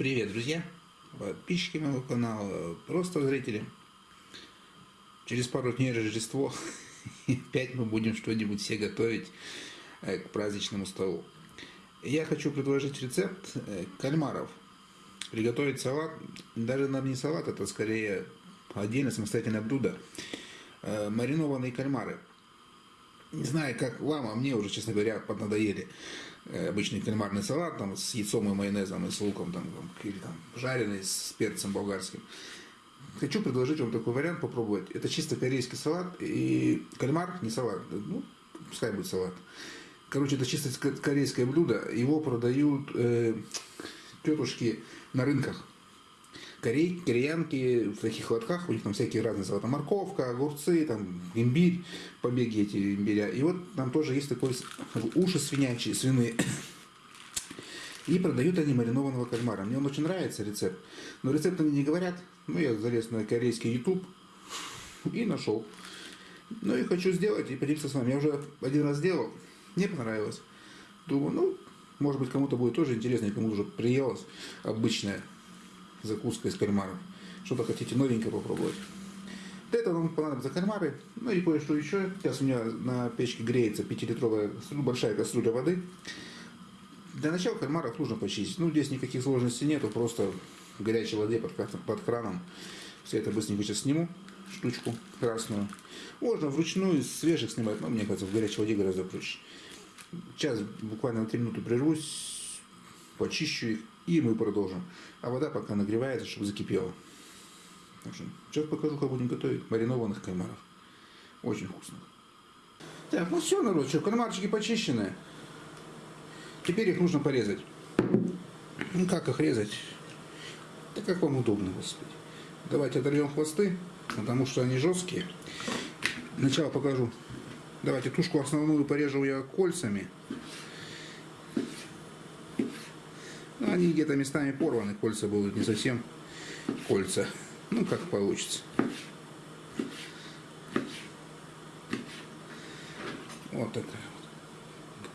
Привет, друзья, подписчики моего канала, просто зрители. Через пару дней Рождество, опять мы будем что-нибудь все готовить э, к праздничному столу. Я хочу предложить рецепт э, кальмаров. Приготовить салат, даже наверное, не салат, это скорее отдельно самостоятельное блюдо. Э, маринованные кальмары. Не знаю, как вам, а мне уже, честно говоря, поднадоели. Э, обычный кальмарный салат там, с яйцом и майонезом и с луком там, там, или там жареный с перцем болгарским. Хочу предложить вам такой вариант попробовать. Это чисто корейский салат и кальмар, не салат, ну, пускай будет салат. Короче, это чисто корейское блюдо. Его продают э, тетушки на рынках корей, кореянки в таких лотках, у них там всякие разные салаты, морковка, огурцы, там имбирь, побеги эти имбиря. И вот там тоже есть такой уши свинячие, свиные. И продают они маринованного кальмара. Мне он очень нравится, рецепт. Но рецепт они не говорят. Ну, я залез на корейский YouTube и нашел. Ну, и хочу сделать и поделиться с вами. Я уже один раз сделал. Мне понравилось. Думаю, ну, может быть, кому-то будет тоже интересно, кому уже приелось обычное закуска из кальмаров. Что-то хотите новенькое попробовать. Для этого нам понадобятся кальмары, ну и кое-что еще. Сейчас у меня на печке греется 5-литровая ну, большая кастрюля воды. Для начала кальмаров нужно почистить. Ну, здесь никаких сложностей нету, просто в горячей воде под, под краном. Все это быстренько сейчас сниму, штучку красную. Можно вручную из свежих снимать, но мне кажется, в горячей воде гораздо проще. Сейчас буквально на 3 минуты прервусь, почищу их и мы продолжим. А вода пока нагревается, чтобы закипела. Так что сейчас покажу, как будем готовить маринованных кальмаров. Очень вкусно. Так, ну все, народ, что, кальмарчики почищены. Теперь их нужно порезать. Ну как их резать? Да как вам удобно, господи. Давайте оторвем хвосты, потому что они жесткие. Сначала покажу. Давайте тушку основную порежу я кольцами. Ну, они где-то местами порваны, кольца будут не совсем кольца. Ну, как получится. Вот такая вот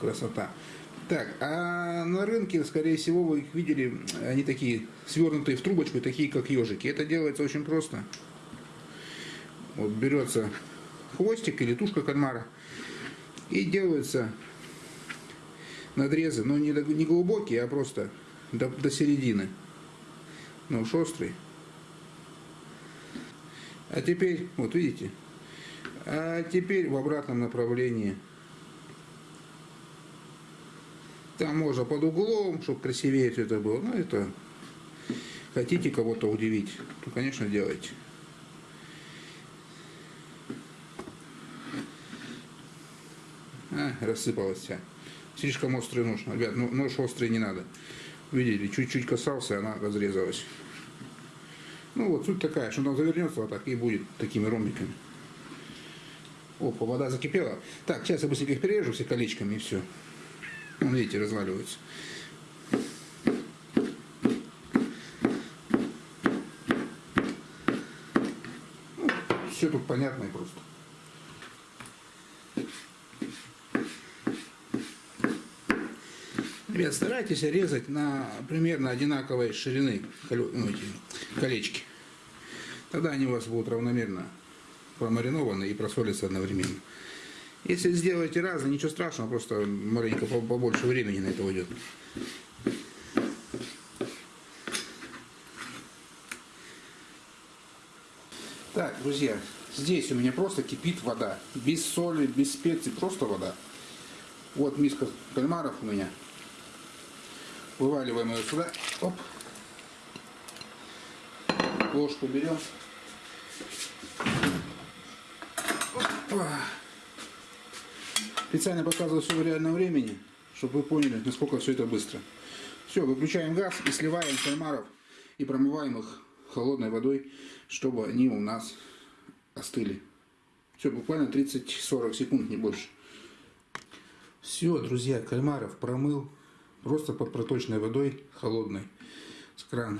красота. Так, а на рынке, скорее всего, вы их видели, они такие свернутые в трубочку, такие как ежики. Это делается очень просто. Вот берется хвостик или тушка кальмара и делается надрезы, но не, не глубокие, а просто до, до середины. Ну уж острый. А теперь, вот видите, а теперь в обратном направлении. Там можно под углом, чтобы красивее все это было. Ну, это хотите кого-то удивить, то, конечно, делайте. А, рассыпалась вся. Слишком острый нож. Ребят, ну, нож острый не надо. Видели, чуть-чуть касался, она разрезалась. Ну вот, суть такая, что она завернется вот так и будет такими ромбиками. Опа, вода закипела. Так, сейчас я быстренько их перережу все колечками и все. Видите, разваливаются. Ну, все тут понятно и просто. Ребят, старайтесь резать на примерно одинаковой ширины ну, колечки. Тогда они у вас будут равномерно промаринованы и просолятся одновременно. Если сделаете разно, ничего страшного, просто маленько побольше времени на это уйдет. Так, друзья, здесь у меня просто кипит вода. Без соли, без специй, просто вода. Вот миска кальмаров у меня. Вываливаем ее сюда. Оп. Ложку берем. Опа. Специально показываю все в реальном времени, чтобы вы поняли, насколько все это быстро. Все, выключаем газ и сливаем кальмаров и промываем их холодной водой, чтобы они у нас остыли. Все, буквально 30-40 секунд, не больше. Все, друзья, кальмаров промыл, просто под проточной водой, холодной, с крана.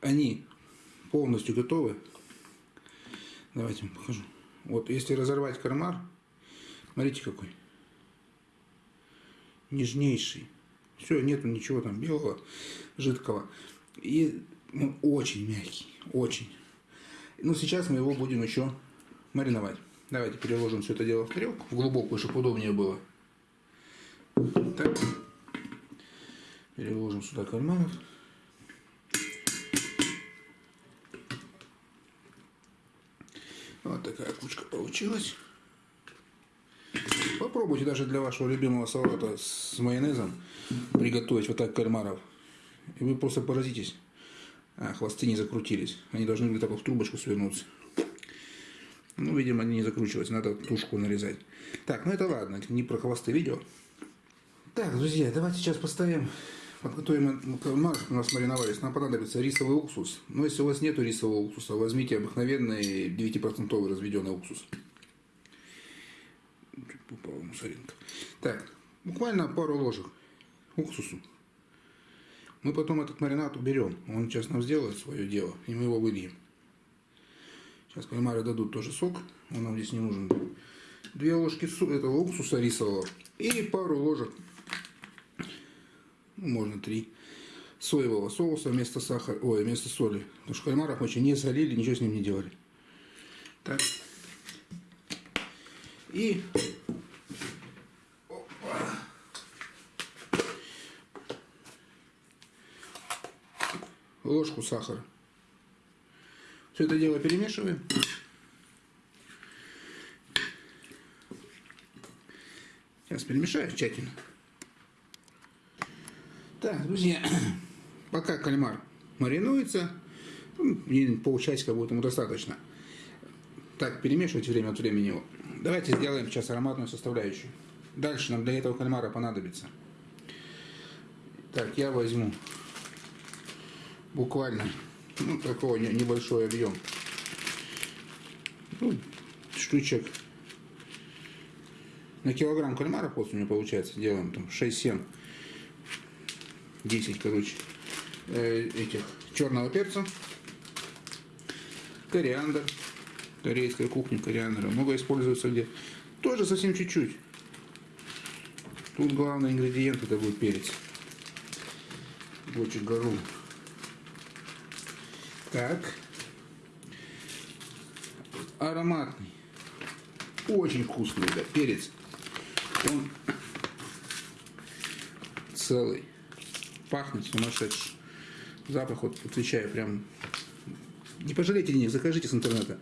Они полностью готовы. Давайте вам покажу. Вот, если разорвать кармар, смотрите какой. Нежнейший. Все, нету ничего там белого, жидкого. И он очень мягкий, очень. Ну, сейчас мы его будем еще мариновать. Давайте переложим все это дело в тарелку, в глубокую, чтобы удобнее было. Так. Переложим сюда кальмаров. Вот такая кучка получилась. Попробуйте даже для вашего любимого салата с майонезом приготовить вот так кальмаров. И вы просто поразитесь. А, хвосты не закрутились. Они должны были так вот в трубочку свернуться. Ну, видимо, они не закручиваются. Надо тушку нарезать. Так, ну это ладно. Это не про хвосты видео. Так, друзья, давайте сейчас поставим подготовим у нас мариновались, нам понадобится рисовый уксус. Но если у вас нет рисового уксуса, возьмите обыкновенный 9% разведенный уксус. Чуть попала мусоринка. Так, буквально пару ложек уксусу. Мы потом этот маринад уберем. Он сейчас нам сделает свое дело, и мы его выльем. Сейчас кальмары дадут тоже сок, он нам здесь не нужен. Две ложки этого уксуса рисового и пару ложек можно три, соевого соуса вместо сахара, ой, вместо соли. Потому что кальмаров мы не солили, ничего с ним не делали. Так. И ложку сахара. Все это дело перемешиваем. Сейчас перемешаю тщательно. Так, друзья, пока кальмар маринуется, ну, полчасика будет ему достаточно. Так, перемешивайте время от времени его. Давайте сделаем сейчас ароматную составляющую. Дальше нам для этого кальмара понадобится. Так, я возьму буквально ну, такой небольшой объем. Ну, штучек на килограмм кальмара после у меня получается делаем там 6-7 10, короче, э, этих черного перца, кориандр, корейская кухня кориандра, много используется где. Тоже совсем чуть-чуть. Тут главный ингредиент это будет перец. Бочек гору. Так. Ароматный. Очень вкусный, да, перец. Он целый пахнет сумасшедший. Запах, вот отвечаю, прям... Не пожалейте денег, закажите с интернета.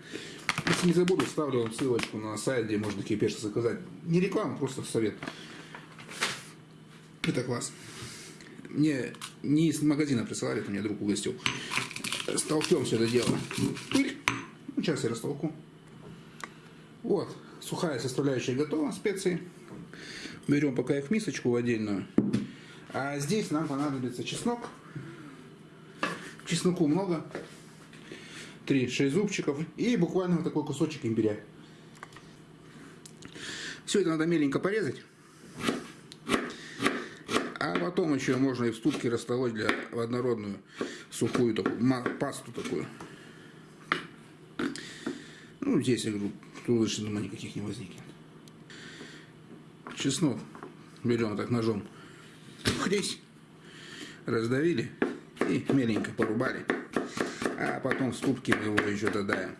Если не забуду, ставлю вам ссылочку на сайт, где можно такие перцы заказать. Не реклама, просто совет. Это класс. Мне не из магазина присылали, это мне друг угостил. Столкнем все это дело. Пыль. Ну, сейчас я растолку. Вот, сухая составляющая готова, специи. Берем пока их в мисочку в отдельную. А здесь нам понадобится чеснок. Чесноку много. 3-6 зубчиков. И буквально вот такой кусочек имбиря. Все это надо меленько порезать. А потом еще можно и в ступке растолочь для в однородную сухую такую, пасту такую. Ну, здесь, я говорю, тут думаю, никаких не возникнет. Чеснок берем так ножом хресь, раздавили и меленько порубали. А потом в ступке мы его еще додаем.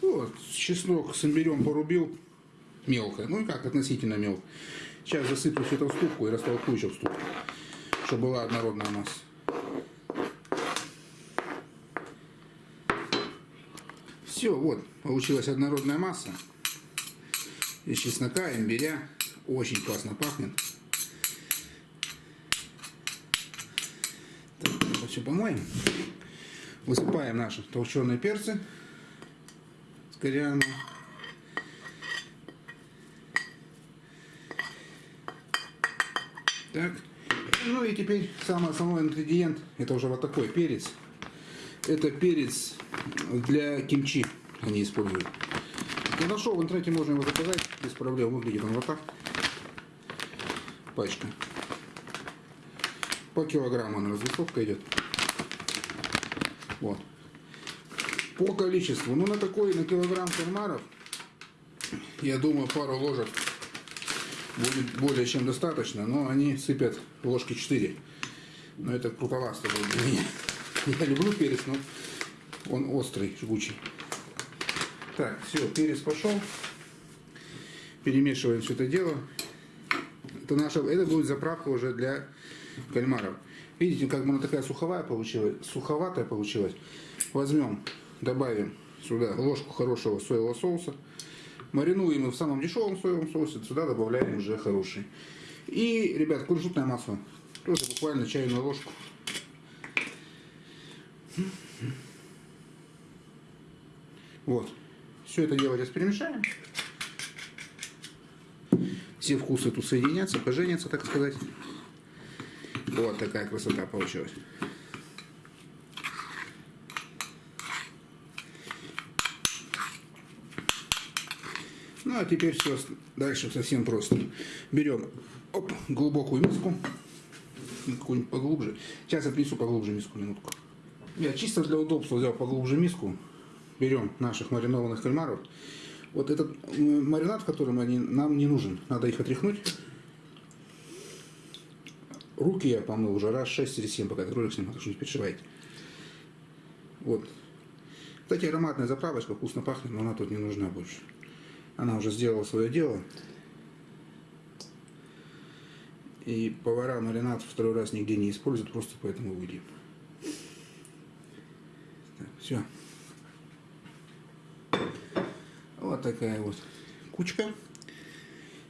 Вот, чеснок с имбирем порубил мелко. Ну и как, относительно мелко. Сейчас засыплю все это в ступку и растолкую еще в ступку, чтобы была однородная масса. Все, вот, получилась однородная масса из чеснока, имбиря. Очень классно пахнет. Так, это все помоем. Высыпаем наши толченые перцы с кориандром. Так. Ну и теперь самый основной ингредиент, это уже вот такой перец. Это перец для кимчи они используют. Я нашел в интернете, можно его заказать без проблем. Выглядит он вот так пачка. По килограмму на развесовка идет. Вот. По количеству. Ну, на такой, на килограмм кальмаров, я думаю, пару ложек будет более чем достаточно, но они сыпят ложки 4. Но это крутовасто будет для меня. Я люблю перец, но он острый, жгучий. Так, все, перец пошел. Перемешиваем все это дело. Это, наша, это будет заправка уже для кальмаров. Видите, как она такая суховая получилась, суховатая получилась. Возьмем, добавим сюда ложку хорошего соевого соуса. Маринуем мы в самом дешевом соевом соусе, сюда добавляем уже хороший. И, ребят, кунжутное масло. Тоже буквально чайную ложку. Вот. Все это дело сейчас перемешаем. Все вкусы тут соединятся, поженятся, так сказать. Вот такая красота получилась. Ну а теперь все дальше совсем просто. Берем оп, глубокую миску, какую-нибудь поглубже. Сейчас отнесу поглубже миску, минутку. Я чисто для удобства взял поглубже миску. Берем наших маринованных кальмаров. Вот этот маринад, в котором они, нам не нужен. Надо их отряхнуть. Руки я помыл уже раз 6 или 7, пока этот ролик снимал, так что не переживайте. Вот. Кстати, ароматная заправочка, вкусно пахнет, но она тут не нужна больше. Она уже сделала свое дело. И повара маринад второй раз нигде не используют, просто поэтому. Так, все. Вот такая вот кучка.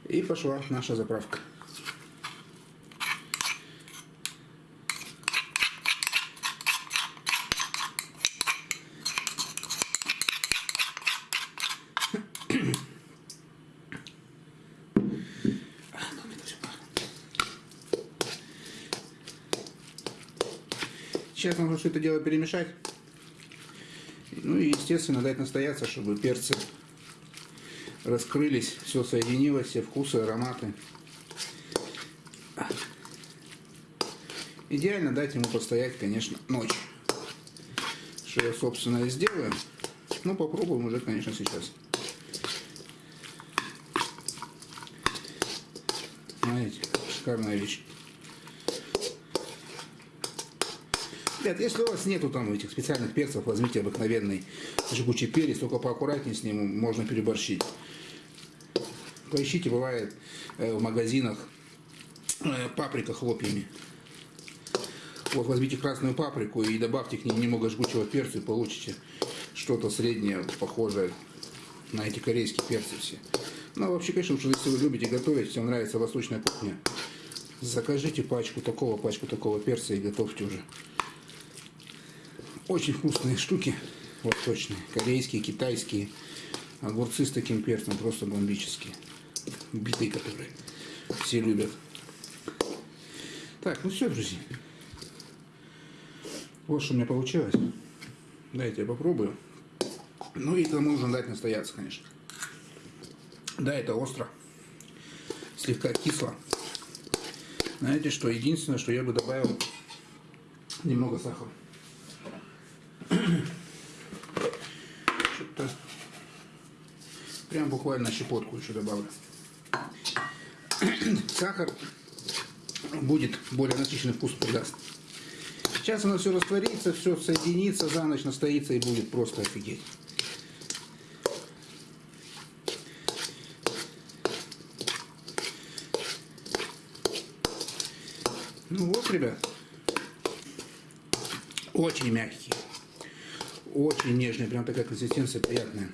И пошла наша заправка. Сейчас нужно все это дело перемешать. Ну и, естественно, дать настояться, чтобы перцы раскрылись, все соединилось, все вкусы, ароматы. Идеально дать ему постоять, конечно, ночь. Что я, собственно, и сделаю. Ну, попробуем уже, конечно, сейчас. Смотрите, шикарная вещь. Ребят, если у вас нету там этих специальных перцев, возьмите обыкновенный жгучий перец, только поаккуратнее с ним, можно переборщить. Поищите, бывает э, в магазинах э, паприка хлопьями. Вот возьмите красную паприку и добавьте к ней немного жгучего перца и получите что-то среднее, похожее на эти корейские перцы все. Ну, вообще, конечно, если вы любите готовить, всем нравится восточная кухня, закажите пачку такого, пачку такого перца и готовьте уже. Очень вкусные штуки, вот точно, корейские, китайские. Огурцы с таким перцем просто бомбические. Битые, которые все любят. Так, ну все, друзья. Вот что у меня получилось. Дайте я попробую. Ну и это нужно дать настояться, конечно. Да, это остро. Слегка кисло. Знаете что, единственное, что я бы добавил немного сахара. Что-то прям буквально щепотку еще добавлю. Сахар будет более насыщенный вкус придаст. Сейчас оно все растворится, все соединится, за ночь настоится и будет просто офигеть. Ну вот, ребят. Очень мягкий. Очень нежный, прям такая консистенция приятная.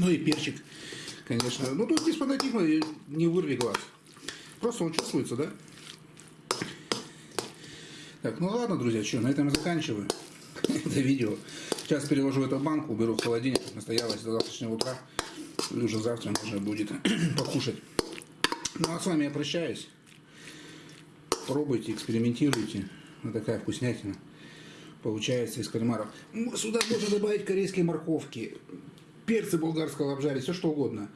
Ну и перчик, конечно. Ну тут без фанатизма не вырви глаз. Просто он чувствуется, да? Так, ну ладно, друзья, что, на этом я заканчиваю это видео. Сейчас переложу эту банку, уберу в холодильник, настоялась до завтрашнего утра. И уже завтра можно будет покушать. Ну а с вами я прощаюсь. Пробуйте, экспериментируйте. Вот такая вкуснятина получается из кальмаров. Сюда можно добавить корейской морковки, перцы болгарского обжарить, все что угодно.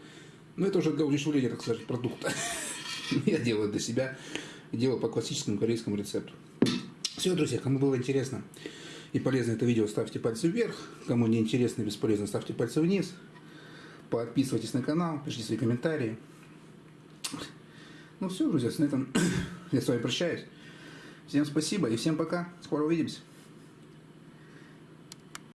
Но это уже для удешевления, так сказать, продукта. Я делаю для себя, делаю по классическому корейскому рецепту. Все, друзья, кому было интересно и полезно это видео, ставьте пальцы вверх. Кому не интересно и бесполезно, ставьте пальцы вниз. Подписывайтесь на канал, пишите свои комментарии. Ну все, друзья, на этом я с вами прощаюсь. Всем спасибо и всем пока. Скоро увидимся.